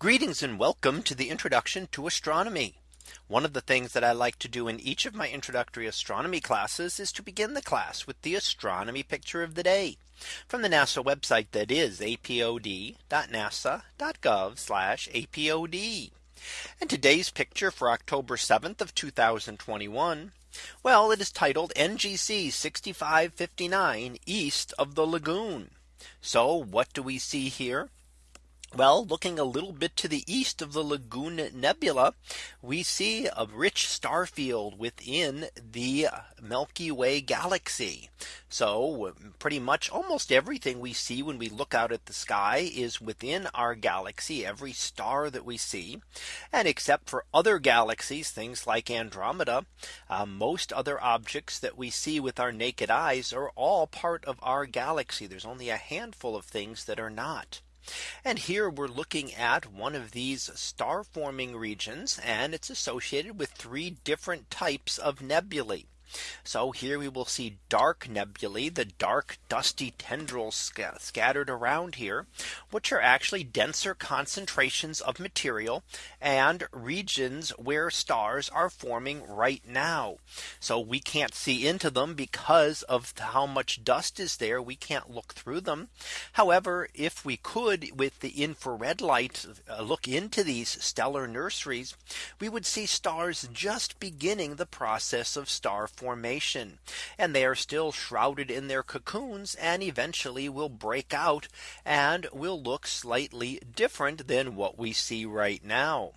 Greetings and welcome to the introduction to astronomy. One of the things that I like to do in each of my introductory astronomy classes is to begin the class with the astronomy picture of the day from the NASA website that is apod.nasa.gov apod. And today's picture for October 7th of 2021. Well, it is titled NGC 6559 east of the lagoon. So what do we see here? Well, looking a little bit to the east of the Lagoon Nebula, we see a rich star field within the Milky Way galaxy. So pretty much almost everything we see when we look out at the sky is within our galaxy, every star that we see. And except for other galaxies, things like Andromeda, uh, most other objects that we see with our naked eyes are all part of our galaxy. There's only a handful of things that are not. And here we're looking at one of these star forming regions and it's associated with three different types of nebulae. So here we will see dark nebulae, the dark dusty tendrils sc scattered around here, which are actually denser concentrations of material and regions where stars are forming right now. So we can't see into them because of how much dust is there. We can't look through them. However, if we could with the infrared light uh, look into these stellar nurseries, we would see stars just beginning the process of star formation formation and they are still shrouded in their cocoons and eventually will break out and will look slightly different than what we see right now.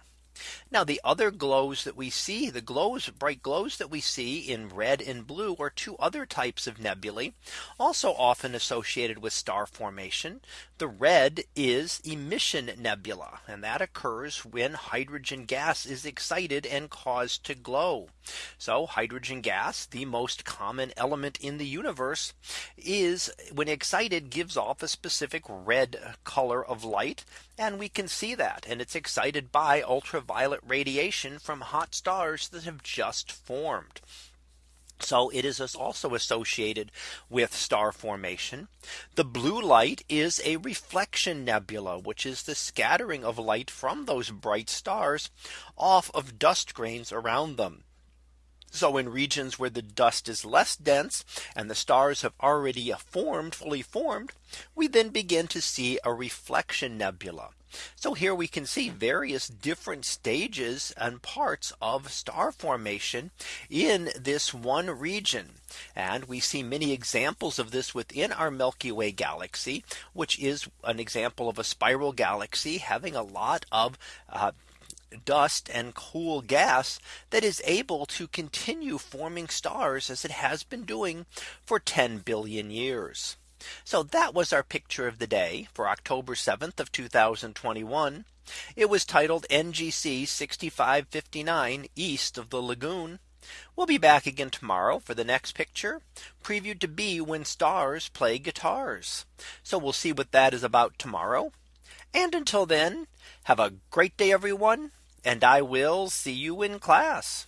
Now the other glows that we see the glows bright glows that we see in red and blue are two other types of nebulae also often associated with star formation. The red is emission nebula and that occurs when hydrogen gas is excited and caused to glow. So hydrogen gas the most common element in the universe is when excited gives off a specific red color of light and we can see that and it's excited by ultraviolet radiation from hot stars that have just formed. So it is also associated with star formation. The blue light is a reflection nebula, which is the scattering of light from those bright stars off of dust grains around them. So in regions where the dust is less dense and the stars have already formed fully formed, we then begin to see a reflection nebula. So here we can see various different stages and parts of star formation in this one region. And we see many examples of this within our Milky Way galaxy, which is an example of a spiral galaxy having a lot of uh, dust and cool gas that is able to continue forming stars as it has been doing for 10 billion years. So that was our picture of the day for October 7th of 2021. It was titled NGC 6559 east of the lagoon. We'll be back again tomorrow for the next picture previewed to be when stars play guitars. So we'll see what that is about tomorrow. And until then, have a great day, everyone. And I will see you in class.